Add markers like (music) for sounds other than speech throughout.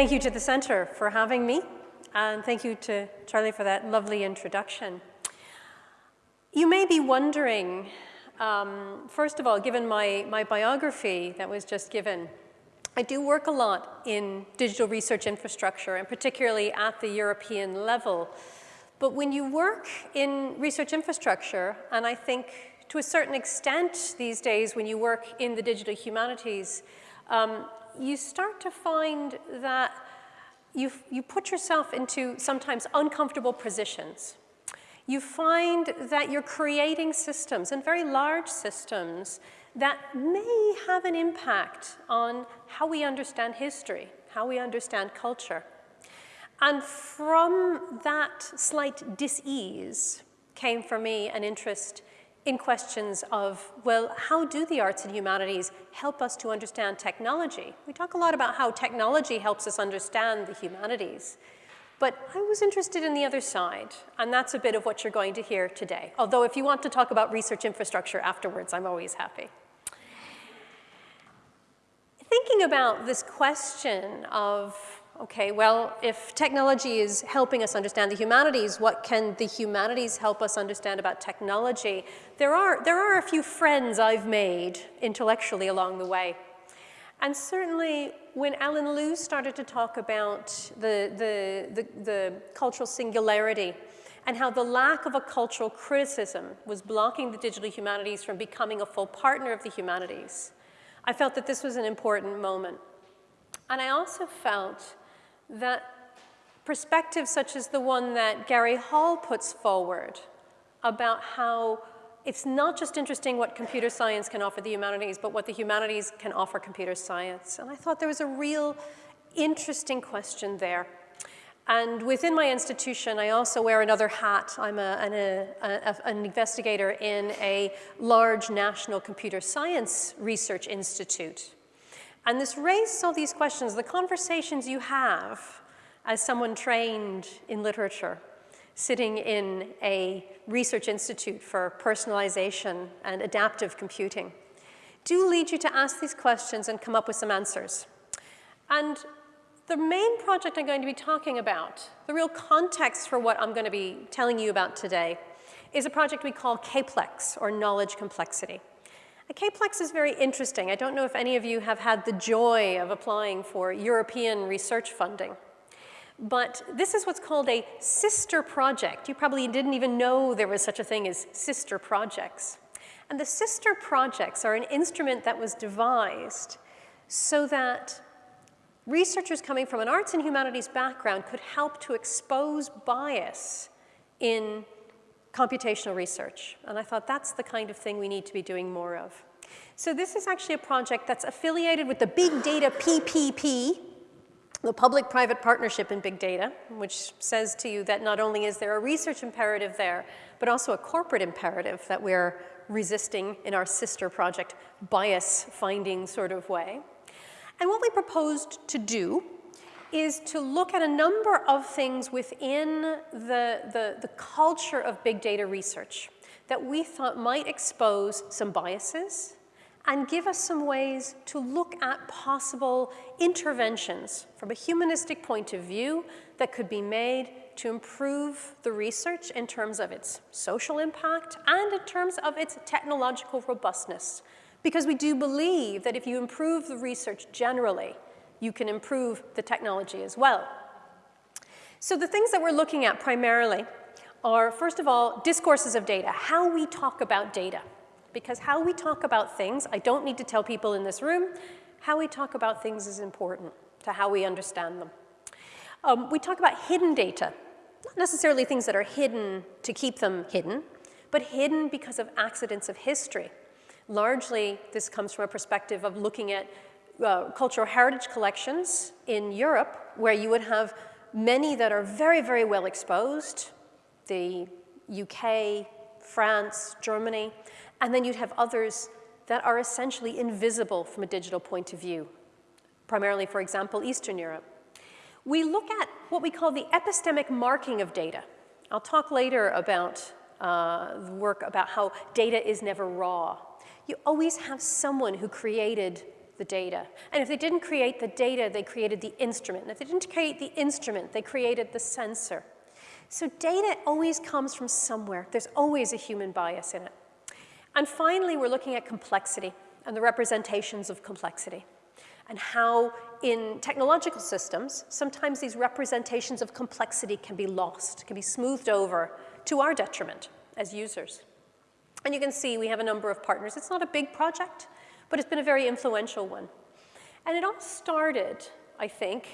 Thank you to the Center for having me, and thank you to Charlie for that lovely introduction. You may be wondering, um, first of all, given my, my biography that was just given, I do work a lot in digital research infrastructure, and particularly at the European level. But when you work in research infrastructure, and I think to a certain extent these days when you work in the digital humanities, um, you start to find that you, you put yourself into sometimes uncomfortable positions. You find that you're creating systems, and very large systems, that may have an impact on how we understand history, how we understand culture. And from that slight dis-ease came for me an interest in questions of, well, how do the arts and humanities help us to understand technology? We talk a lot about how technology helps us understand the humanities. But I was interested in the other side, and that's a bit of what you're going to hear today. Although if you want to talk about research infrastructure afterwards, I'm always happy. Thinking about this question of okay, well, if technology is helping us understand the humanities, what can the humanities help us understand about technology? There are, there are a few friends I've made intellectually along the way. And certainly when Alan Liu started to talk about the, the, the, the cultural singularity and how the lack of a cultural criticism was blocking the digital humanities from becoming a full partner of the humanities, I felt that this was an important moment. And I also felt that perspectives such as the one that Gary Hall puts forward about how it's not just interesting what computer science can offer the humanities, but what the humanities can offer computer science. And I thought there was a real interesting question there. And within my institution, I also wear another hat. I'm a, an, a, a, an investigator in a large national computer science research institute. And this raises all these questions, the conversations you have as someone trained in literature, sitting in a research institute for personalization and adaptive computing, do lead you to ask these questions and come up with some answers. And the main project I'm going to be talking about, the real context for what I'm going to be telling you about today, is a project we call KPLEX, or Knowledge Complexity. A KPLEX is very interesting. I don't know if any of you have had the joy of applying for European research funding. But this is what's called a sister project. You probably didn't even know there was such a thing as sister projects. And the sister projects are an instrument that was devised so that researchers coming from an arts and humanities background could help to expose bias in computational research. And I thought that's the kind of thing we need to be doing more of. So this is actually a project that's affiliated with the Big Data PPP, the public-private partnership in big data, which says to you that not only is there a research imperative there, but also a corporate imperative that we're resisting in our sister project bias finding sort of way. And what we proposed to do is to look at a number of things within the, the, the culture of big data research that we thought might expose some biases and give us some ways to look at possible interventions from a humanistic point of view that could be made to improve the research in terms of its social impact and in terms of its technological robustness. Because we do believe that if you improve the research generally, you can improve the technology as well. So the things that we're looking at primarily are, first of all, discourses of data, how we talk about data. Because how we talk about things, I don't need to tell people in this room, how we talk about things is important to how we understand them. Um, we talk about hidden data, not necessarily things that are hidden to keep them hidden, but hidden because of accidents of history. Largely, this comes from a perspective of looking at uh, cultural heritage collections in Europe, where you would have many that are very, very well exposed, the UK, France, Germany, and then you'd have others that are essentially invisible from a digital point of view, primarily, for example, Eastern Europe. We look at what we call the epistemic marking of data. I'll talk later about uh, work about how data is never raw. You always have someone who created the data. And if they didn't create the data, they created the instrument. And if they didn't create the instrument, they created the sensor. So data always comes from somewhere. There's always a human bias in it. And finally, we're looking at complexity and the representations of complexity and how in technological systems, sometimes these representations of complexity can be lost, can be smoothed over to our detriment as users. And you can see we have a number of partners. It's not a big project, but it's been a very influential one. And it all started, I think,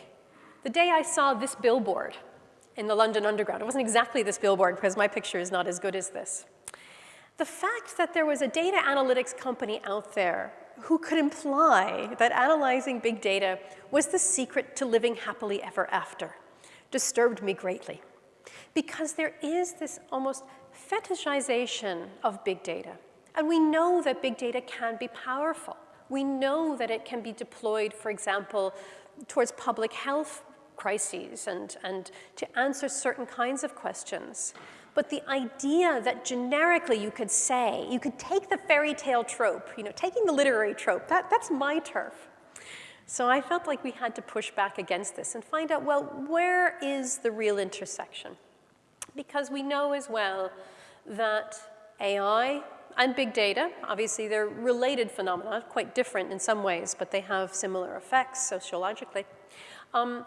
the day I saw this billboard in the London Underground. It wasn't exactly this billboard because my picture is not as good as this. The fact that there was a data analytics company out there who could imply that analyzing big data was the secret to living happily ever after disturbed me greatly. Because there is this almost fetishization of big data. And we know that big data can be powerful. We know that it can be deployed, for example, towards public health crises and, and to answer certain kinds of questions. But the idea that generically you could say, you could take the fairy tale trope, you know, taking the literary trope, that, that's my turf. So I felt like we had to push back against this and find out, well, where is the real intersection? Because we know as well that AI and big data, obviously they're related phenomena, quite different in some ways, but they have similar effects sociologically, um,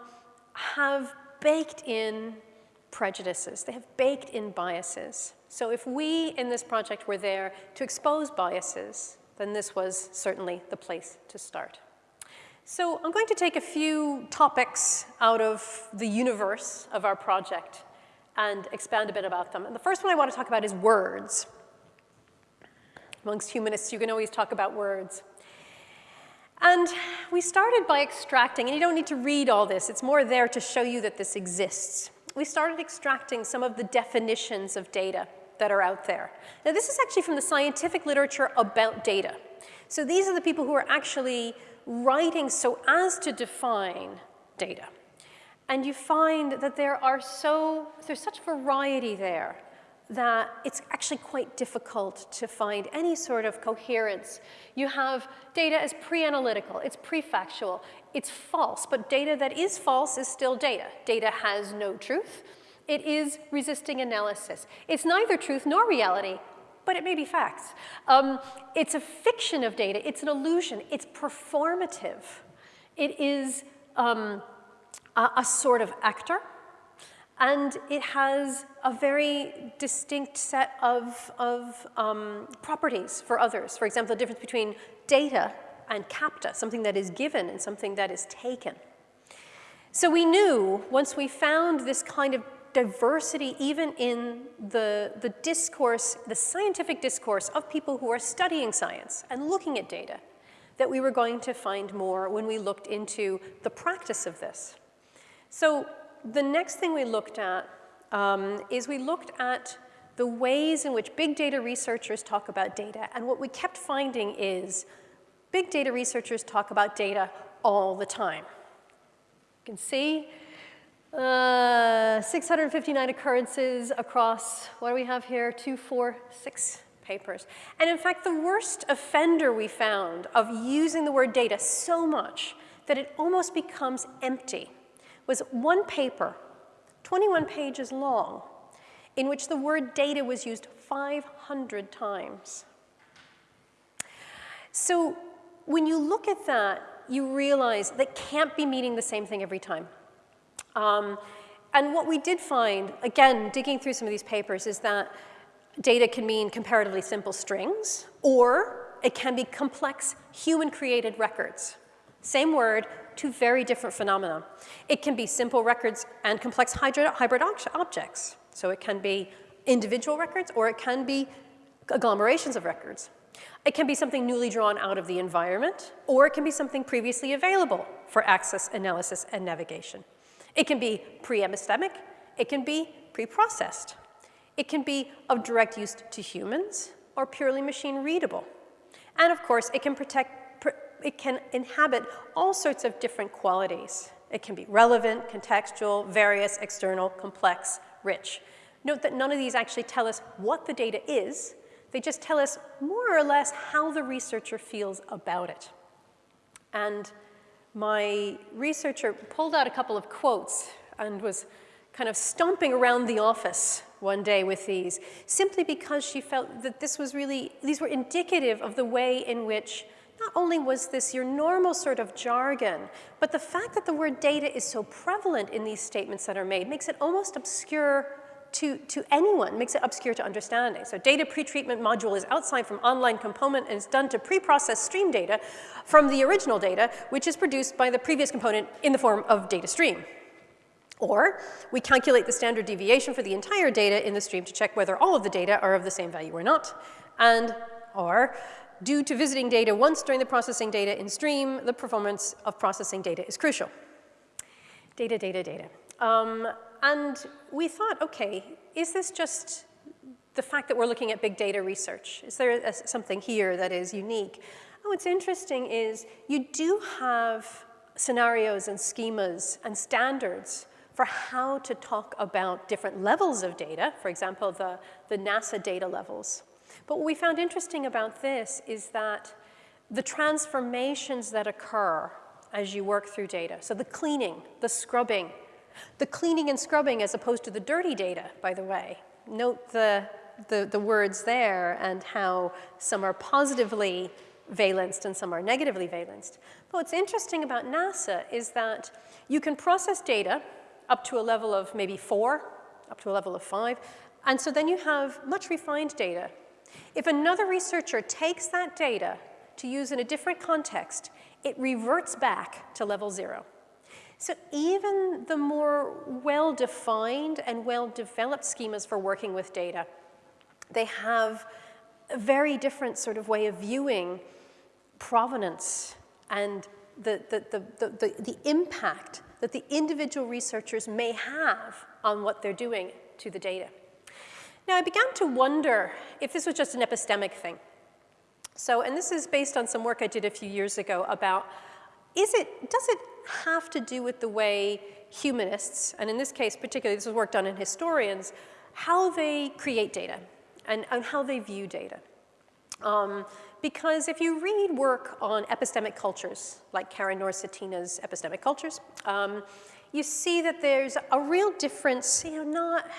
have baked in prejudices. They have baked in biases. So if we in this project were there to expose biases, then this was certainly the place to start. So I'm going to take a few topics out of the universe of our project and expand a bit about them. And the first one I want to talk about is words. Amongst humanists, you can always talk about words. And we started by extracting, and you don't need to read all this, it's more there to show you that this exists. We started extracting some of the definitions of data that are out there. Now this is actually from the scientific literature about data. So these are the people who are actually writing so as to define data. And you find that there are so, there's such variety there that it's actually quite difficult to find any sort of coherence. You have data as pre-analytical, it's pre-factual, it's false, but data that is false is still data. Data has no truth. It is resisting analysis. It's neither truth nor reality, but it may be facts. Um, it's a fiction of data, it's an illusion, it's performative. It is um, a, a sort of actor, and it has a very distinct set of, of um, properties for others. For example, the difference between data and capta, something that is given and something that is taken. So we knew once we found this kind of diversity even in the, the discourse, the scientific discourse of people who are studying science and looking at data, that we were going to find more when we looked into the practice of this. So the next thing we looked at um, is we looked at the ways in which big data researchers talk about data. And what we kept finding is big data researchers talk about data all the time. You can see uh, 659 occurrences across, what do we have here, two, four, six papers. And in fact, the worst offender we found of using the word data so much that it almost becomes empty was one paper, 21 pages long, in which the word data was used 500 times. So when you look at that, you realize that can't be meaning the same thing every time. Um, and what we did find, again, digging through some of these papers, is that data can mean comparatively simple strings, or it can be complex human-created records. Same word, two very different phenomena. It can be simple records and complex hybrid objects. So it can be individual records or it can be agglomerations of records. It can be something newly drawn out of the environment or it can be something previously available for access, analysis, and navigation. It can be pre-epistemic, it can be pre-processed. It can be of direct use to humans or purely machine readable. And of course, it can protect, it can inhabit all sorts of different qualities. It can be relevant, contextual, various, external, complex, rich. Note that none of these actually tell us what the data is. They just tell us more or less how the researcher feels about it. And my researcher pulled out a couple of quotes and was kind of stomping around the office one day with these, simply because she felt that this was really, these were indicative of the way in which not only was this your normal sort of jargon, but the fact that the word data is so prevalent in these statements that are made makes it almost obscure to, to anyone, makes it obscure to understanding. So data pretreatment module is outside from online component and is done to pre-process stream data from the original data, which is produced by the previous component in the form of data stream. Or we calculate the standard deviation for the entire data in the stream to check whether all of the data are of the same value or not. And or due to visiting data once during the processing data in stream, the performance of processing data is crucial. Data, data, data. Um, and we thought, okay, is this just the fact that we're looking at big data research? Is there a, something here that is unique? Oh, what's interesting is you do have scenarios and schemas and standards for how to talk about different levels of data, for example, the, the NASA data levels. But what we found interesting about this is that the transformations that occur as you work through data, so the cleaning, the scrubbing, the cleaning and scrubbing as opposed to the dirty data, by the way. Note the, the, the words there and how some are positively valenced and some are negatively valenced. But what's interesting about NASA is that you can process data up to a level of maybe four, up to a level of five, and so then you have much refined data. If another researcher takes that data to use in a different context, it reverts back to level zero. So even the more well-defined and well-developed schemas for working with data, they have a very different sort of way of viewing provenance and the, the, the, the, the impact that the individual researchers may have on what they're doing to the data. Now, I began to wonder if this was just an epistemic thing. So, and this is based on some work I did a few years ago about, is it, does it have to do with the way humanists, and in this case particularly, this was work done in historians, how they create data and, and how they view data. Um, because if you read work on epistemic cultures, like Karin Knorr-Cetina's Epistemic Cultures, um, you see that there's a real difference, you know, not,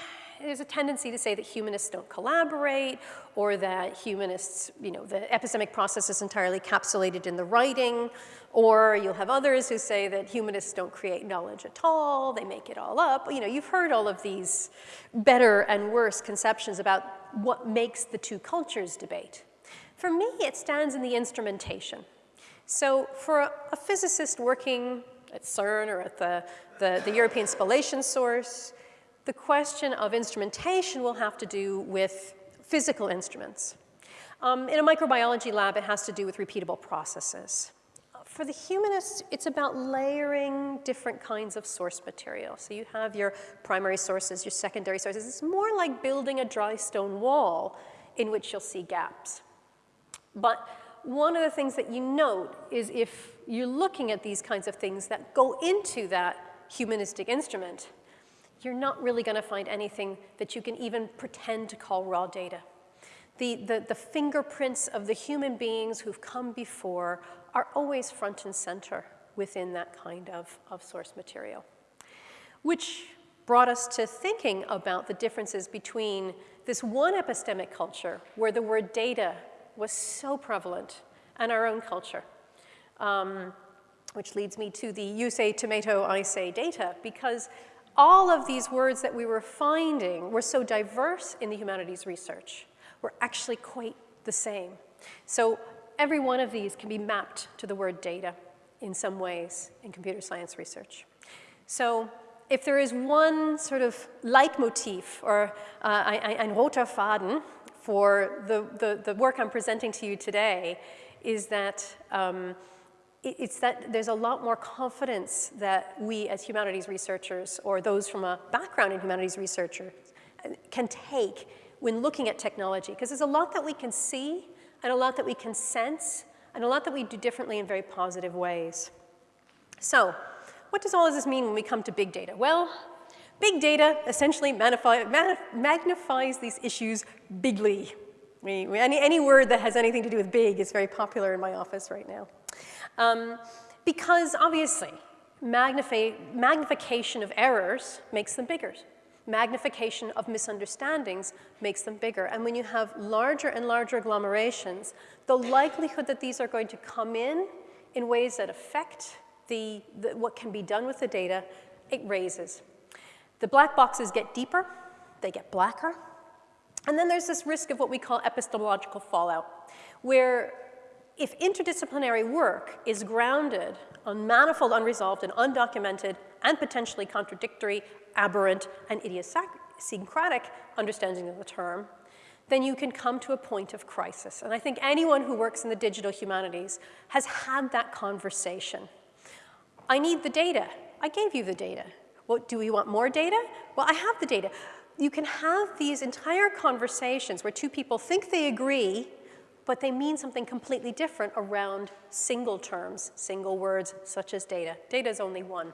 there's a tendency to say that humanists don't collaborate or that humanists, you know, the epistemic process is entirely capsulated in the writing, or you'll have others who say that humanists don't create knowledge at all, they make it all up. You know, you've heard all of these better and worse conceptions about what makes the two cultures debate. For me, it stands in the instrumentation. So for a, a physicist working at CERN or at the, the, the European Spallation Source, the question of instrumentation will have to do with physical instruments. Um, in a microbiology lab, it has to do with repeatable processes. For the humanists, it's about layering different kinds of source material. So you have your primary sources, your secondary sources. It's more like building a dry stone wall in which you'll see gaps. But one of the things that you note is if you're looking at these kinds of things that go into that humanistic instrument, you're not really going to find anything that you can even pretend to call raw data. The, the, the, fingerprints of the human beings who've come before are always front and center within that kind of, of source material. Which brought us to thinking about the differences between this one epistemic culture where the word data was so prevalent and our own culture. Um, which leads me to the you say tomato, I say data, because all of these words that we were finding were so diverse in the humanities research, were actually quite the same. So every one of these can be mapped to the word data in some ways in computer science research. So if there is one sort of leitmotif or uh, ein roter Faden for the, the, the, work I'm presenting to you today is that um, it's that there's a lot more confidence that we as humanities researchers or those from a background in humanities researchers uh, can take when looking at technology because there's a lot that we can see and a lot that we can sense, and a lot that we do differently in very positive ways. So what does all of this mean when we come to big data? Well, big data essentially magnifies these issues bigly. Any, any word that has anything to do with big is very popular in my office right now. Um, because obviously, magnification of errors makes them bigger. Magnification of misunderstandings makes them bigger. And when you have larger and larger agglomerations, the likelihood that these are going to come in in ways that affect the, the, what can be done with the data, it raises. The black boxes get deeper, they get blacker, and then there's this risk of what we call epistemological fallout, where if interdisciplinary work is grounded on manifold, unresolved, and undocumented, and potentially contradictory, aberrant, and idiosyncratic understanding of the term, then you can come to a point of crisis. And I think anyone who works in the digital humanities has had that conversation. I need the data. I gave you the data. What, do we want more data? Well, I have the data. You can have these entire conversations where two people think they agree, but they mean something completely different around single terms, single words, such as data. Data is only one.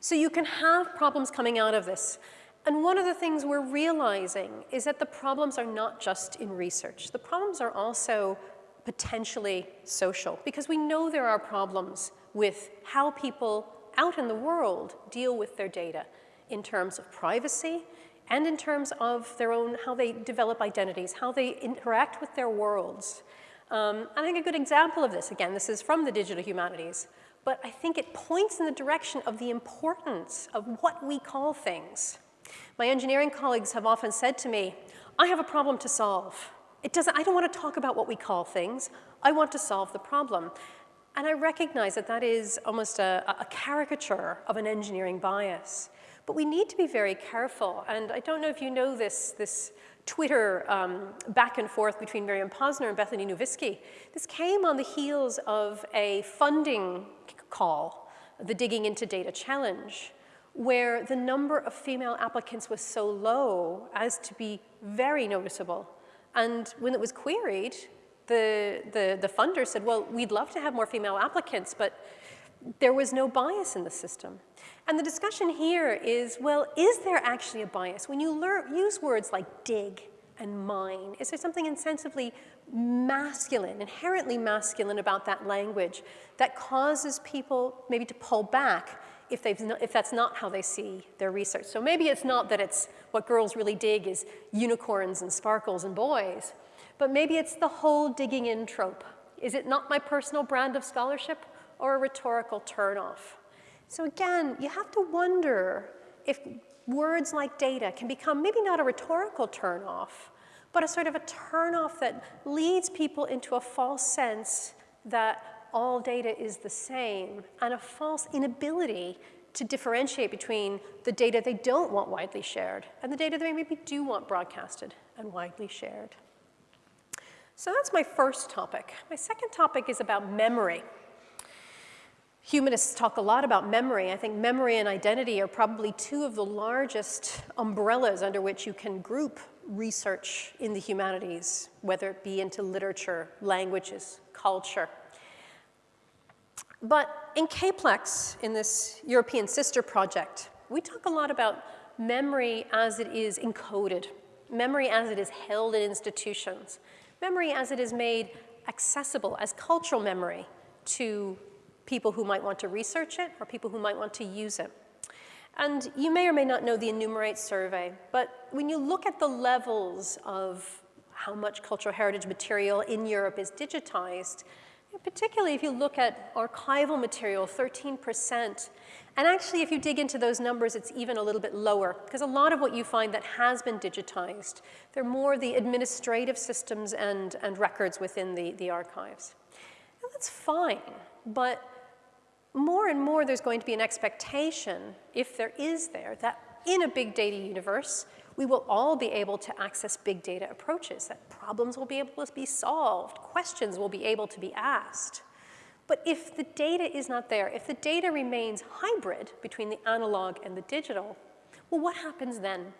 So you can have problems coming out of this. And one of the things we're realizing is that the problems are not just in research. The problems are also potentially social, because we know there are problems with how people out in the world deal with their data in terms of privacy and in terms of their own, how they develop identities, how they interact with their worlds. Um, I think a good example of this, again, this is from the digital humanities, but I think it points in the direction of the importance of what we call things. My engineering colleagues have often said to me, I have a problem to solve. It doesn't, I don't want to talk about what we call things. I want to solve the problem. And I recognize that that is almost a, a, caricature of an engineering bias. But we need to be very careful. And I don't know if you know this, this Twitter um, back and forth between Miriam Posner and Bethany Nowviskie. This came on the heels of a funding call, the Digging into Data Challenge, where the number of female applicants was so low as to be very noticeable. And when it was queried, the, the, the funder said, well, we'd love to have more female applicants, but there was no bias in the system. And the discussion here is, well, is there actually a bias? When you learn, use words like dig and mine, is there something insensibly masculine, inherently masculine about that language that causes people maybe to pull back if, they've if that's not how they see their research? So maybe it's not that it's what girls really dig is unicorns and sparkles and boys, but maybe it's the whole digging in trope. Is it not my personal brand of scholarship or a rhetorical turnoff? So again, you have to wonder if words like data can become maybe not a rhetorical turnoff, but a sort of a turnoff that leads people into a false sense that all data is the same and a false inability to differentiate between the data they don't want widely shared and the data they maybe do want broadcasted and widely shared. So that's my first topic. My second topic is about memory. Humanists talk a lot about memory. I think memory and identity are probably two of the largest umbrellas under which you can group research in the humanities, whether it be into literature, languages, culture. But in KPLEX, in this European sister project, we talk a lot about memory as it is encoded, memory as it is held in institutions, memory as it is made accessible as cultural memory to people who might want to research it or people who might want to use it. And you may or may not know the Enumerate survey, but when you look at the levels of how much cultural heritage material in Europe is digitized, particularly if you look at archival material, 13%. And actually, if you dig into those numbers, it's even a little bit lower, because a lot of what you find that has been digitized, they're more the administrative systems and, and records within the, the archives. That's fine, but more and more there's going to be an expectation, if there is there, that in a big data universe, we will all be able to access big data approaches, that problems will be able to be solved, questions will be able to be asked. But if the data is not there, if the data remains hybrid between the analog and the digital, well, what happens then?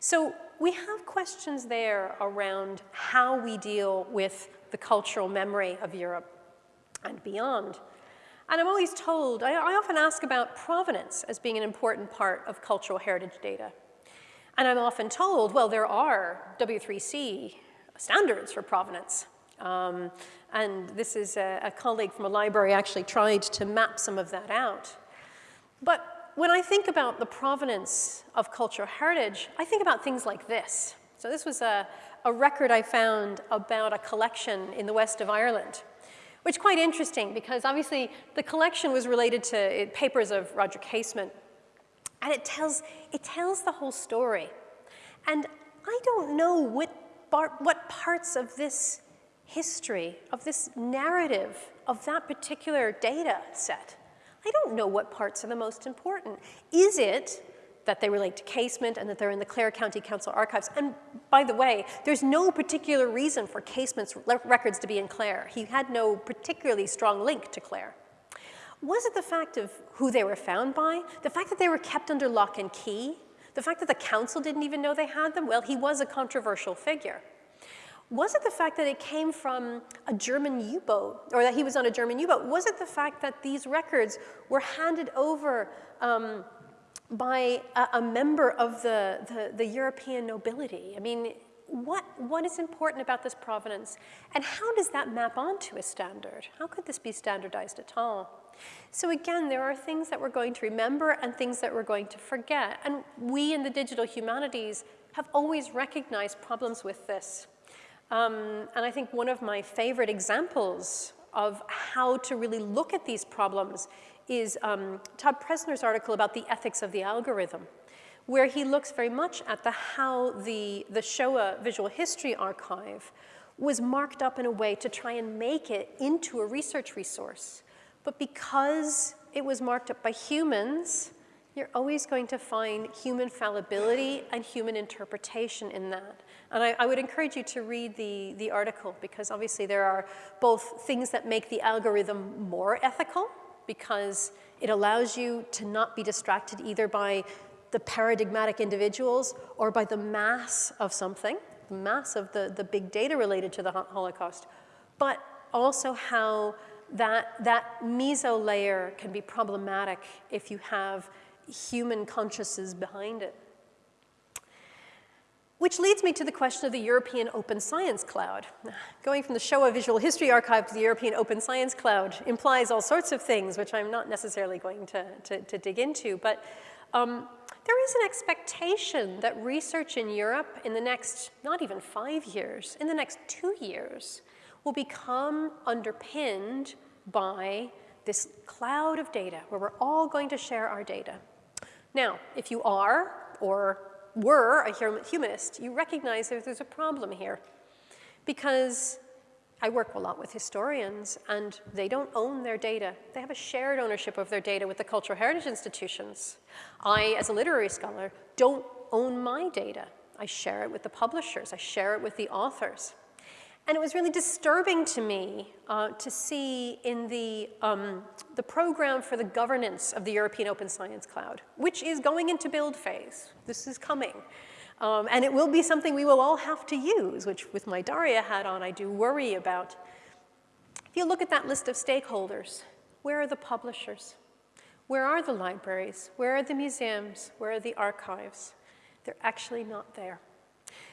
So we have questions there around how we deal with the cultural memory of Europe and beyond. And I'm always told, I, I, often ask about provenance as being an important part of cultural heritage data. And I'm often told, well, there are W3C standards for provenance. Um, and this is a, a colleague from a library actually tried to map some of that out. But when I think about the provenance of cultural heritage, I think about things like this. So this was a, a record I found about a collection in the west of Ireland, which is quite interesting because obviously the collection was related to eh, papers of Roger Casement. And it tells, it tells the whole story. And I don't know what, what parts of this history, of this narrative, of that particular data set, I don't know what parts are the most important. Is it that they relate to Casement and that they're in the Clare County Council archives. And by the way, there's no particular reason for Casement's records to be in Clare. He had no particularly strong link to Clare. Was it the fact of who they were found by? The fact that they were kept under lock and key? The fact that the council didn't even know they had them? Well, he was a controversial figure. Was it the fact that it came from a German U-boat, or that he was on a German U-boat? Was it the fact that these records were handed over um, by a, a, member of the, the, the European nobility? I mean, what, what is important about this provenance? And how does that map onto a standard? How could this be standardized at all? So again, there are things that we're going to remember and things that we're going to forget. And we in the digital humanities have always recognized problems with this. Um, and I think one of my favorite examples of how to really look at these problems is um, Todd Presner's article about the ethics of the algorithm, where he looks very much at the how the, the Shoah Visual History Archive was marked up in a way to try and make it into a research resource. But because it was marked up by humans, you're always going to find human fallibility and human interpretation in that. And I, I, would encourage you to read the, the article because obviously there are both things that make the algorithm more ethical because it allows you to not be distracted either by the paradigmatic individuals or by the mass of something, the mass of the, the big data related to the Holocaust, but also how that, that meso layer can be problematic if you have human consciousness behind it. Which leads me to the question of the European Open Science Cloud. Going from the Shoah Visual History Archive to the European Open Science Cloud implies all sorts of things, which I'm not necessarily going to, to, to dig into, but um, there is an expectation that research in Europe in the next, not even five years, in the next two years, will become underpinned by this cloud of data where we're all going to share our data. Now, if you are, or were a humanist, you recognize that there's a problem here. Because I work a lot with historians, and they don't own their data. They have a shared ownership of their data with the cultural heritage institutions. I, as a literary scholar, don't own my data. I share it with the publishers. I share it with the authors. And it was really disturbing to me uh, to see in the, um, the program for the governance of the European Open Science Cloud, which is going into build phase. This is coming. Um, and it will be something we will all have to use, which with my DARIAH hat on, I do worry about. If you look at that list of stakeholders, where are the publishers? Where are the libraries? Where are the museums? Where are the archives? They're actually not there.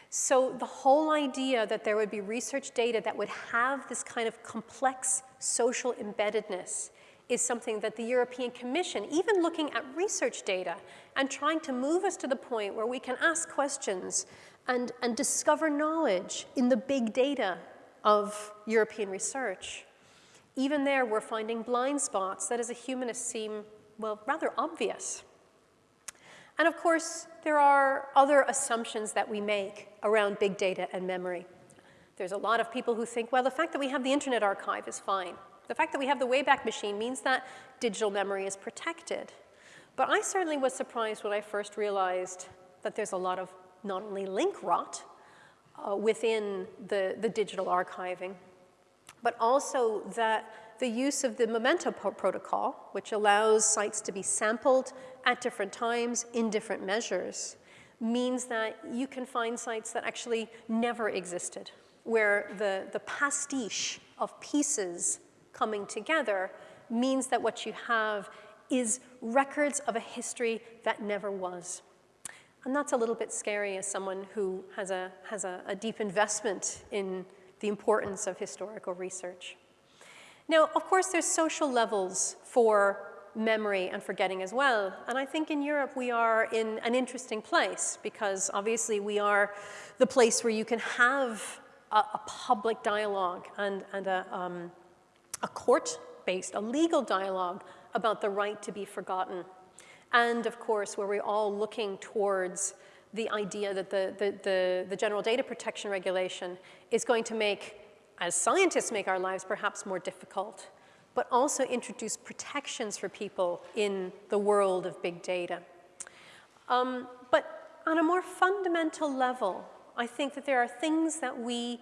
So the whole idea that there would be research data that would have this kind of complex social embeddedness is something that the European Commission, even looking at research data and trying to move us to the point where we can ask questions and, and discover knowledge in the big data of European research. Even there, we're finding blind spots that as a humanist seem, well, rather obvious. And of course, there are other assumptions that we make around big data and memory. There's a lot of people who think, well, the fact that we have the Internet Archive is fine. The fact that we have the Wayback Machine means that digital memory is protected. But I certainly was surprised when I first realized that there's a lot of not only link rot uh, within the, the digital archiving, but also that the use of the memento protocol, which allows sites to be sampled at different times in different measures, means that you can find sites that actually never existed, where the, the pastiche of pieces coming together means that what you have is records of a history that never was. And that's a little bit scary as someone who has a, has a, a deep investment in the importance of historical research. Now, of course, there's social levels for memory and forgetting as well. And I think in Europe we are in an interesting place because obviously we are the place where you can have a, a public dialogue and, and a, um, a court-based, a legal dialogue about the right to be forgotten. And of course, where we're all looking towards the idea that the, the, the, the, General Data Protection Regulation is going to make, as scientists make our lives perhaps more difficult, but also introduce protections for people in the world of big data. Um, but on a more fundamental level, I think that there are things that we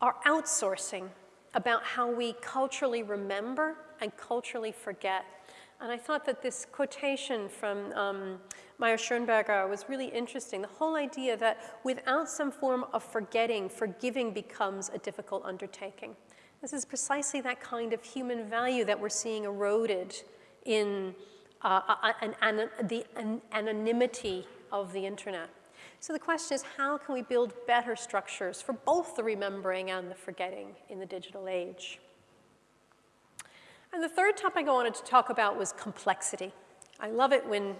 are outsourcing about how we culturally remember and culturally forget. And I thought that this quotation from um, Mayer-Schönberger was really interesting. The whole idea that without some form of forgetting, forgiving becomes a difficult undertaking. This is precisely that kind of human value that we're seeing eroded in uh, uh an, an, the an anonymity of the internet. So the question is, how can we build better structures for both the remembering and the forgetting in the digital age? And the third topic I wanted to talk about was complexity. I love it when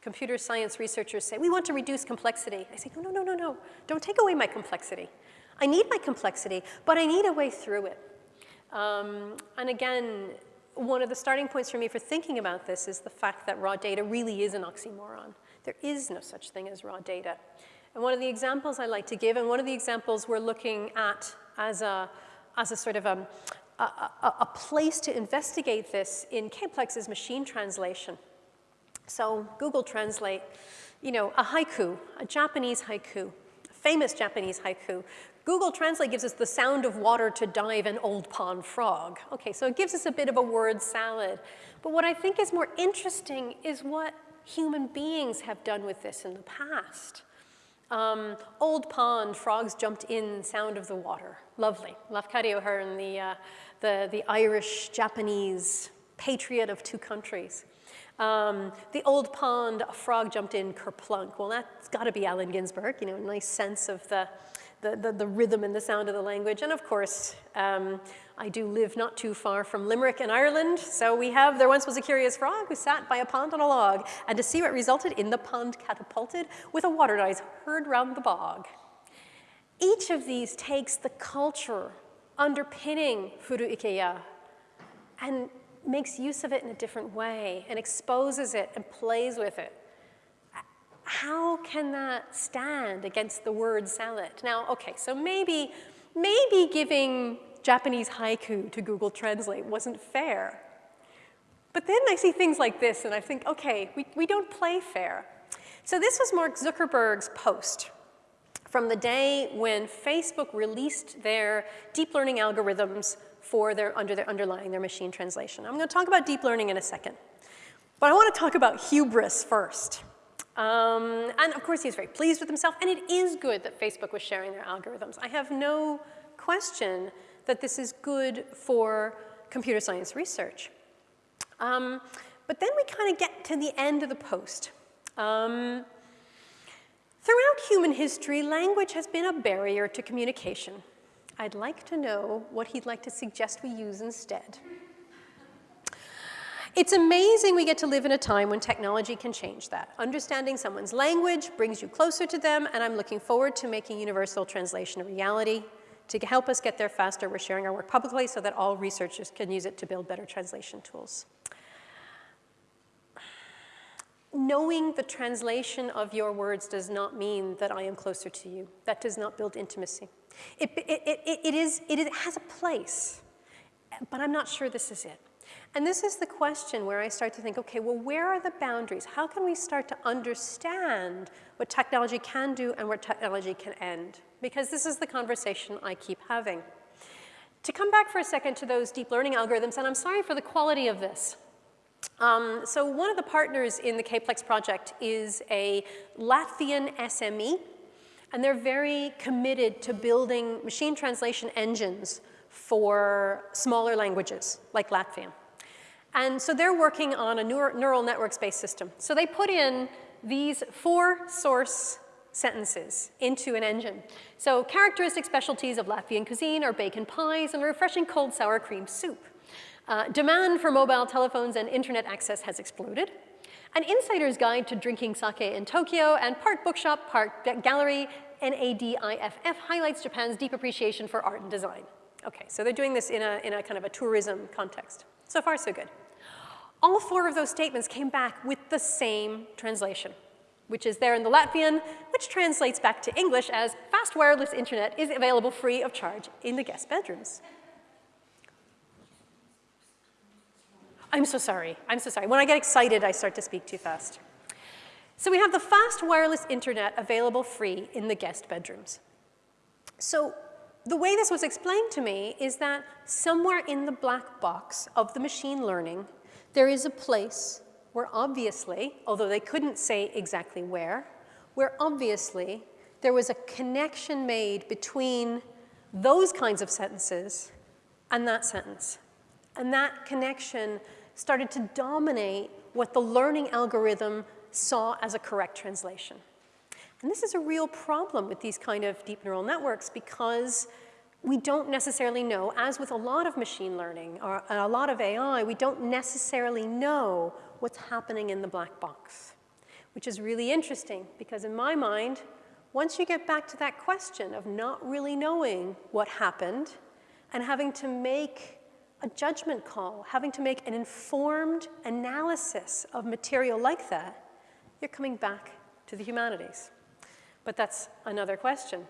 computer science researchers say, we want to reduce complexity. I say, no, no, no, no, no. Don't take away my complexity. I need my complexity, but I need a way through it. Um, and again, one of the starting points for me for thinking about this is the fact that raw data really is an oxymoron. There is no such thing as raw data. And one of the examples I like to give, and one of the examples we're looking at as a, as a sort of a, a, a place to investigate this in Kplex is machine translation. So Google Translate, you know, a haiku, a Japanese haiku, a famous Japanese haiku. Google Translate gives us the sound of water to dive an old pond frog. Okay, so it gives us a bit of a word salad. But what I think is more interesting is what human beings have done with this in the past. Um, old pond, frogs jumped in, sound of the water. Lovely. Lafcadio Hearn, the, uh, the, the Irish, Japanese patriot of two countries. Um, the old pond, a frog jumped in, kerplunk. Well, that's got to be Allen Ginsberg, you know, a nice sense of the, the, the, the, rhythm and the sound of the language. And of course, um, I do live not too far from Limerick in Ireland, so we have, there once was a curious frog who sat by a pond on a log, and to see what resulted in the pond catapulted with a water noise heard round the bog. Each of these takes the culture underpinning Furu ike ya and makes use of it in a different way and exposes it and plays with it. How can that stand against the word salad? Now, okay, so maybe, maybe giving Japanese haiku to Google Translate wasn't fair. But then I see things like this and I think, okay, we, we don't play fair. So this was Mark Zuckerberg's post from the day when Facebook released their deep learning algorithms for their, under their underlying their machine translation. I'm gonna talk about deep learning in a second. But I wanna talk about hubris first. Um, and of course, he's very pleased with himself, and it is good that Facebook was sharing their algorithms. I have no question that this is good for computer science research. Um, but then we kind of get to the end of the post. Um, throughout human history, language has been a barrier to communication. I'd like to know what he'd like to suggest we use instead. It's amazing we get to live in a time when technology can change that. Understanding someone's language brings you closer to them, and I'm looking forward to making universal translation a reality. To help us get there faster, we're sharing our work publicly so that all researchers can use it to build better translation tools. Knowing the translation of your words does not mean that I am closer to you. That does not build intimacy. It, it, it, it, is, it has a place, but I'm not sure this is it. And this is the question where I start to think, okay, well, where are the boundaries? How can we start to understand what technology can do and where technology can end? Because this is the conversation I keep having. To come back for a second to those deep learning algorithms, and I'm sorry for the quality of this. Um, so one of the partners in the KPLEX project is a Latvian SME, and they're very committed to building machine translation engines for smaller languages like Latvian. And so they're working on a neural networks-based system. So they put in these four source sentences into an engine. So characteristic specialties of Latvian cuisine are bacon pies and refreshing cold sour cream soup. Uh, demand for mobile telephones and internet access has exploded. An insider's guide to drinking sake in Tokyo and part bookshop, part gallery, NADIFF highlights Japan's deep appreciation for art and design. Okay, so they're doing this in a, in a kind of a tourism context. So far, so good. All four of those statements came back with the same translation, which is there in the Latvian, which translates back to English as fast wireless internet is available free of charge in the guest bedrooms. I'm so sorry, I'm so sorry. When I get excited, I start to speak too fast. So we have the fast wireless internet available free in the guest bedrooms. So the way this was explained to me is that somewhere in the black box of the machine learning there is a place where obviously, although they couldn't say exactly where, where obviously there was a connection made between those kinds of sentences and that sentence. And that connection started to dominate what the learning algorithm saw as a correct translation. And this is a real problem with these kind of deep neural networks because we don't necessarily know, as with a lot of machine learning or a lot of AI, we don't necessarily know what's happening in the black box, which is really interesting because in my mind, once you get back to that question of not really knowing what happened and having to make a judgment call, having to make an informed analysis of material like that, you're coming back to the humanities. But that's another question.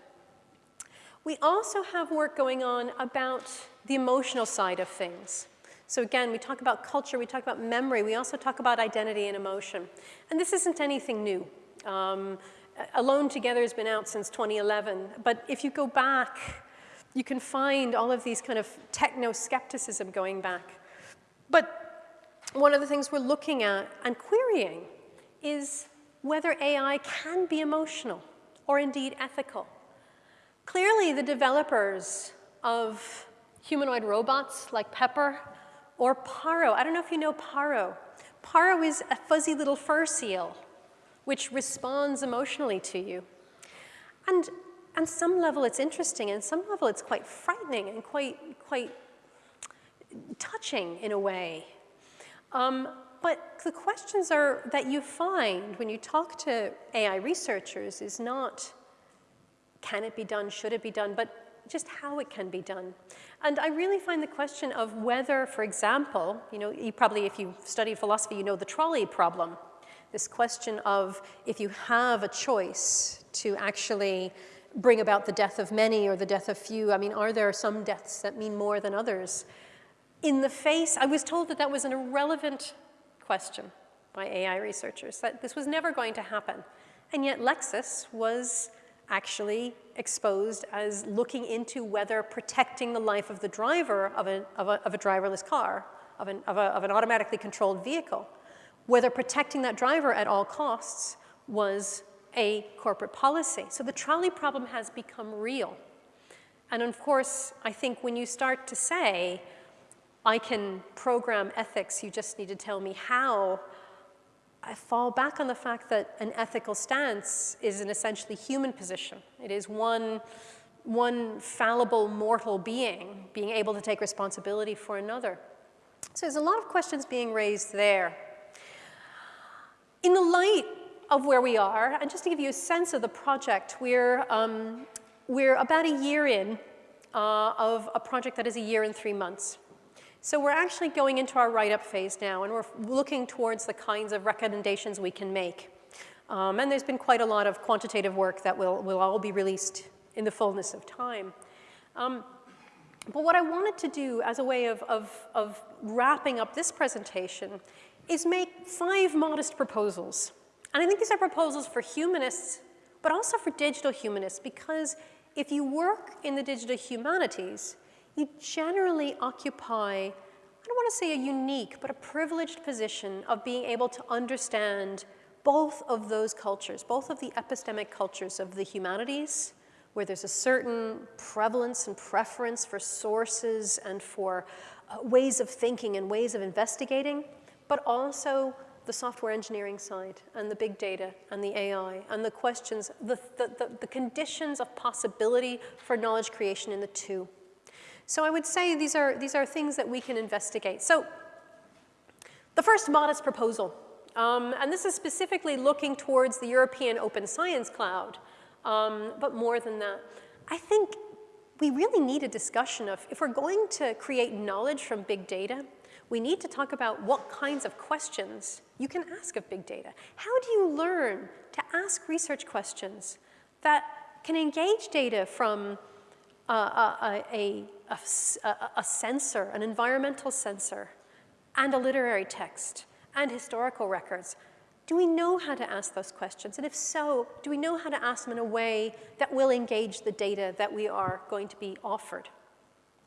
We also have work going on about the emotional side of things. So again, we talk about culture, we talk about memory, we also talk about identity and emotion. And this isn't anything new. Um, Alone Together has been out since 2011, but if you go back, you can find all of these kind of techno-skepticism going back. But one of the things we're looking at and querying is whether AI can be emotional or indeed ethical. Clearly, the developers of humanoid robots like Pepper or Paro, I don't know if you know Paro. Paro is a fuzzy little fur seal which responds emotionally to you. And on some level it's interesting, and some level it's quite frightening and quite, quite touching in a way. Um, but the questions are that you find when you talk to AI researchers is not can it be done? Should it be done? But just how it can be done. And I really find the question of whether, for example, you know, you probably, if you studied philosophy, you know the trolley problem. This question of if you have a choice to actually bring about the death of many or the death of few, I mean, are there some deaths that mean more than others? In the face, I was told that that was an irrelevant question by AI researchers, that this was never going to happen. And yet Lexus was actually exposed as looking into whether protecting the life of the driver of, a, of, a, of a driverless car, of an, of, a, of an automatically controlled vehicle, whether protecting that driver at all costs was a corporate policy. So the trolley problem has become real. And of course, I think when you start to say, I can program ethics, you just need to tell me how, I fall back on the fact that an ethical stance is an essentially human position. It is one, one fallible mortal being being able to take responsibility for another. So there's a lot of questions being raised there. In the light of where we are, and just to give you a sense of the project, we're, um, we're about a year in uh, of a project that is a year and three months. So we're actually going into our write-up phase now, and we're looking towards the kinds of recommendations we can make. Um, and there's been quite a lot of quantitative work that will, will all be released in the fullness of time. Um, but what I wanted to do as a way of, of, of wrapping up this presentation is make five modest proposals. And I think these are proposals for humanists, but also for digital humanists, because if you work in the digital humanities, you generally occupy, I don't want to say a unique but a privileged position of being able to understand both of those cultures, both of the epistemic cultures of the humanities, where there's a certain prevalence and preference for sources and for uh, ways of thinking and ways of investigating, but also the software engineering side and the big data and the AI and the questions, the, the, the, the conditions of possibility for knowledge creation in the two. So I would say these are, these are things that we can investigate. So the first modest proposal, um, and this is specifically looking towards the European Open Science Cloud, um, but more than that. I think we really need a discussion of if we're going to create knowledge from big data, we need to talk about what kinds of questions you can ask of big data. How do you learn to ask research questions that can engage data from a, a, a, a, sensor, an environmental sensor, and a literary text, and historical records? Do we know how to ask those questions? And if so, do we know how to ask them in a way that will engage the data that we are going to be offered?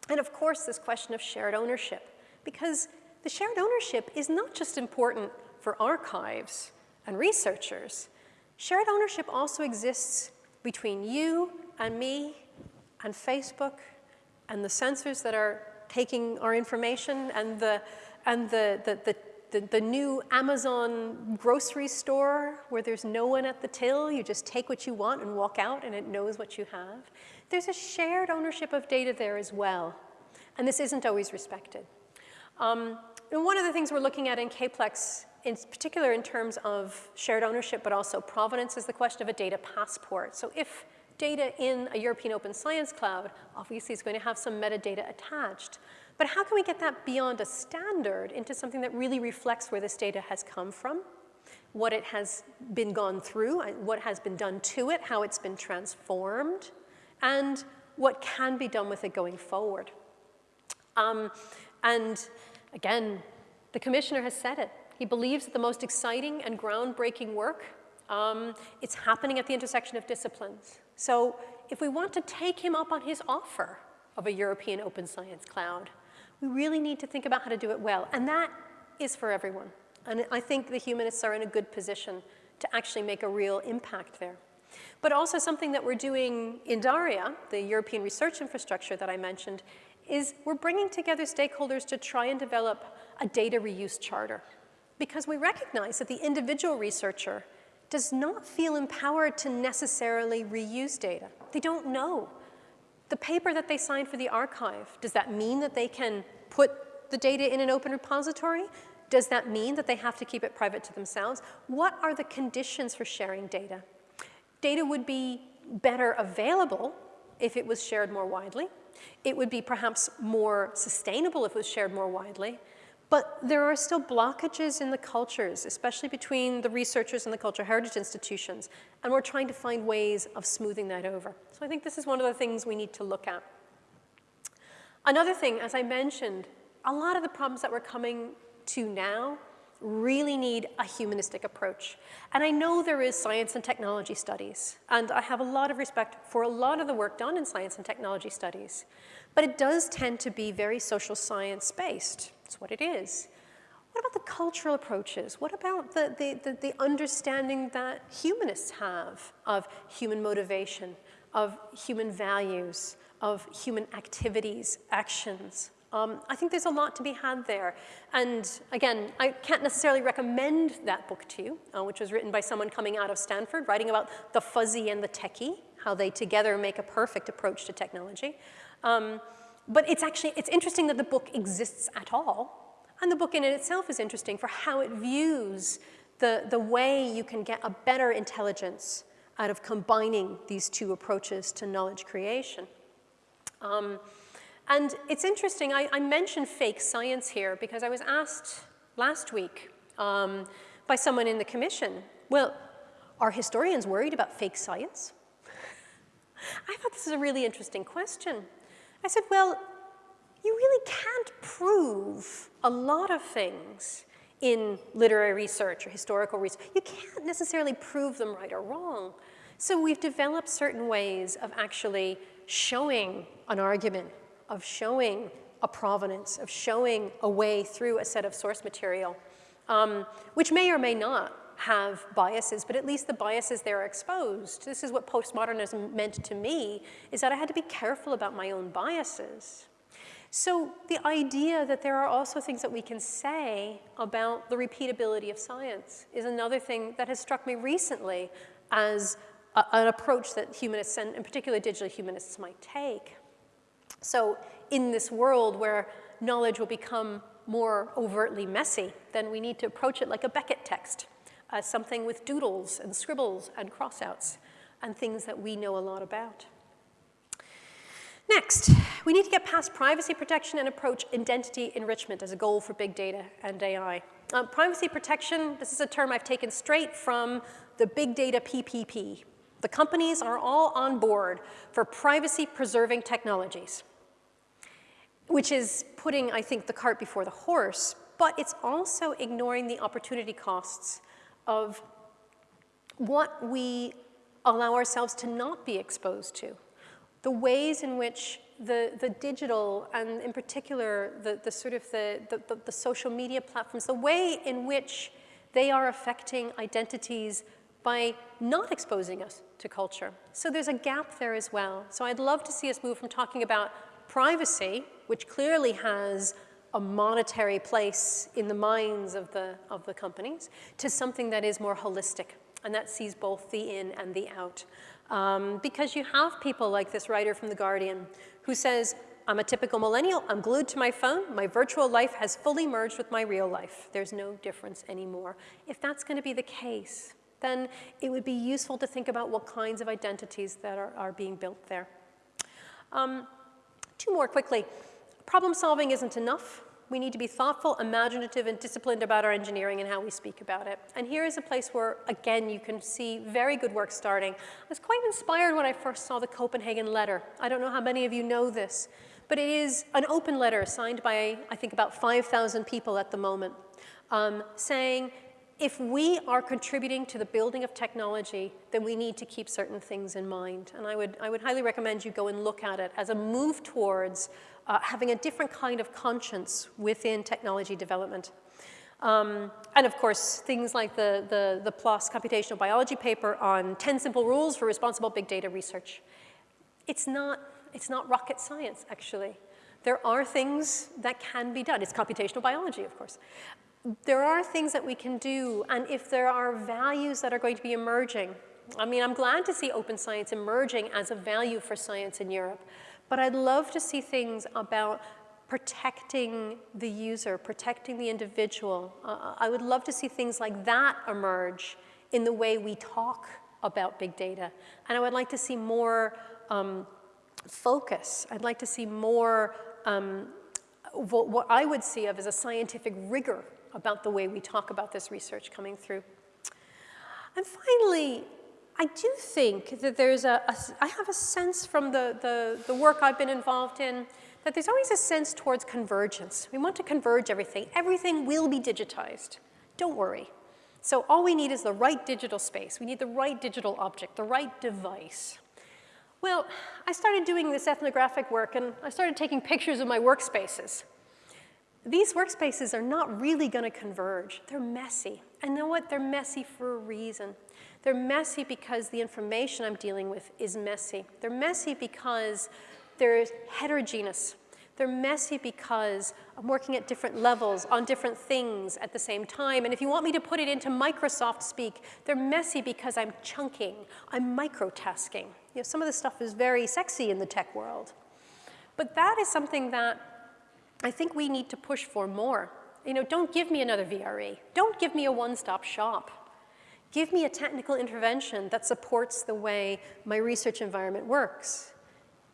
And of course, this question of shared ownership because the shared ownership is not just important for archives and researchers. Shared ownership also exists between you and me and Facebook and the sensors that are taking our information and the, and the, the, the the, the, new Amazon grocery store where there's no one at the till, you just take what you want and walk out and it knows what you have. There's a shared ownership of data there as well, and this isn't always respected. Um, and one of the things we're looking at in KPLEX, in particular in terms of shared ownership, but also provenance, is the question of a data passport. So if data in a European Open Science Cloud, obviously is going to have some metadata attached. But how can we get that beyond a standard into something that really reflects where this data has come from, what it has been gone through, what has been done to it, how it's been transformed, and what can be done with it going forward. Um, and again, the commissioner has said it. He believes that the most exciting and groundbreaking work, um, it's happening at the intersection of disciplines. So if we want to take him up on his offer of a European open science cloud, we really need to think about how to do it well. And that is for everyone. And I think the humanists are in a good position to actually make a real impact there. But also something that we're doing in DARIAH, the European research infrastructure that I mentioned, is we're bringing together stakeholders to try and develop a data reuse charter. Because we recognize that the individual researcher does not feel empowered to necessarily reuse data. They don't know. The paper that they signed for the archive, does that mean that they can put the data in an open repository? Does that mean that they have to keep it private to themselves? What are the conditions for sharing data? Data would be better available if it was shared more widely. It would be perhaps more sustainable if it was shared more widely. But there are still blockages in the cultures, especially between the researchers and the cultural heritage institutions, and we're trying to find ways of smoothing that over. So I think this is one of the things we need to look at. Another thing, as I mentioned, a lot of the problems that we're coming to now really need a humanistic approach. And I know there is science and technology studies, and I have a lot of respect for a lot of the work done in science and technology studies, but it does tend to be very social science based. It's what it is. What about the cultural approaches? What about the, the, the, the understanding that humanists have of human motivation, of human values, of human activities, actions, um, I think there's a lot to be had there. And again, I can't necessarily recommend that book to you, uh, which was written by someone coming out of Stanford, writing about the fuzzy and the techie, how they together make a perfect approach to technology. Um, but it's actually, it's interesting that the book exists at all. And the book in it itself is interesting for how it views the, the way you can get a better intelligence out of combining these two approaches to knowledge creation. Um, and it's interesting, I, I, mentioned fake science here because I was asked last week um, by someone in the commission, well, are historians worried about fake science? (laughs) I thought this is a really interesting question. I said, well, you really can't prove a lot of things in literary research or historical research. You can't necessarily prove them right or wrong. So we've developed certain ways of actually showing an argument of showing a provenance, of showing a way through a set of source material, um, which may or may not have biases, but at least the biases there are exposed. This is what postmodernism meant to me, is that I had to be careful about my own biases. So the idea that there are also things that we can say about the repeatability of science is another thing that has struck me recently as a, an approach that humanists, and in particular digital humanists, might take. So in this world where knowledge will become more overtly messy, then we need to approach it like a Beckett text, as something with doodles and scribbles and crossouts and things that we know a lot about. Next, we need to get past privacy protection and approach identity enrichment as a goal for big data and AI. Uh, privacy protection, this is a term I've taken straight from the big data PPP. The companies are all on board for privacy preserving technologies, which is putting, I think, the cart before the horse, but it's also ignoring the opportunity costs of what we allow ourselves to not be exposed to the ways in which the, the digital and in particular the, the sort of the, the, the social media platforms, the way in which they are affecting identities by not exposing us to culture. So there's a gap there as well. So I'd love to see us move from talking about privacy, which clearly has a monetary place in the minds of the, of the companies, to something that is more holistic and that sees both the in and the out. Um, because you have people like this writer from The Guardian who says, I'm a typical millennial, I'm glued to my phone, my virtual life has fully merged with my real life. There's no difference anymore. If that's gonna be the case, then it would be useful to think about what kinds of identities that are, are being built there. Um, two more quickly. Problem solving isn't enough. We need to be thoughtful, imaginative, and disciplined about our engineering and how we speak about it. And here is a place where, again, you can see very good work starting. I was quite inspired when I first saw the Copenhagen letter. I don't know how many of you know this, but it is an open letter signed by, I think, about 5,000 people at the moment, um, saying, if we are contributing to the building of technology, then we need to keep certain things in mind. And I would, I would highly recommend you go and look at it as a move towards uh, having a different kind of conscience within technology development. Um, and of course, things like the, the, the PLOS computational biology paper on 10 simple rules for responsible big data research. It's not, it's not rocket science, actually. There are things that can be done. It's computational biology, of course. There are things that we can do, and if there are values that are going to be emerging, I mean, I'm glad to see open science emerging as a value for science in Europe. But I'd love to see things about protecting the user, protecting the individual. Uh, I would love to see things like that emerge in the way we talk about big data. And I would like to see more um, focus. I'd like to see more um, what I would see of as a scientific rigor about the way we talk about this research coming through. And finally, I do think that there's a, a I have a sense from the, the, the work I've been involved in that there's always a sense towards convergence. We want to converge everything. Everything will be digitized. Don't worry. So all we need is the right digital space. We need the right digital object, the right device. Well, I started doing this ethnographic work and I started taking pictures of my workspaces. These workspaces are not really gonna converge. They're messy. And know what? They're messy for a reason. They're messy because the information I'm dealing with is messy. They're messy because they're heterogeneous. They're messy because I'm working at different levels on different things at the same time. And if you want me to put it into Microsoft speak, they're messy because I'm chunking, I'm microtasking. You know, some of this stuff is very sexy in the tech world. But that is something that I think we need to push for more. You know, don't give me another VRE. Don't give me a one-stop shop. Give me a technical intervention that supports the way my research environment works.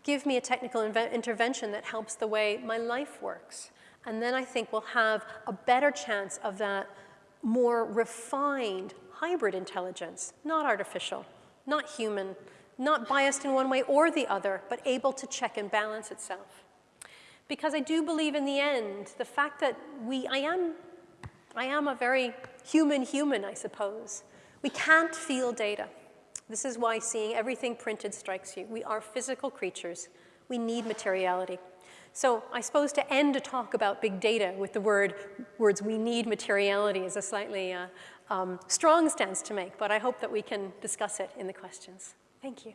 Give me a technical intervention that helps the way my life works. And then I think we'll have a better chance of that more refined hybrid intelligence, not artificial, not human, not biased in one way or the other, but able to check and balance itself. Because I do believe in the end, the fact that we, I am, I am a very human human, I suppose. We can't feel data. This is why seeing everything printed strikes you. We are physical creatures. We need materiality. So I suppose to end a talk about big data with the word, words we need materiality is a slightly uh, um, strong stance to make, but I hope that we can discuss it in the questions. Thank you.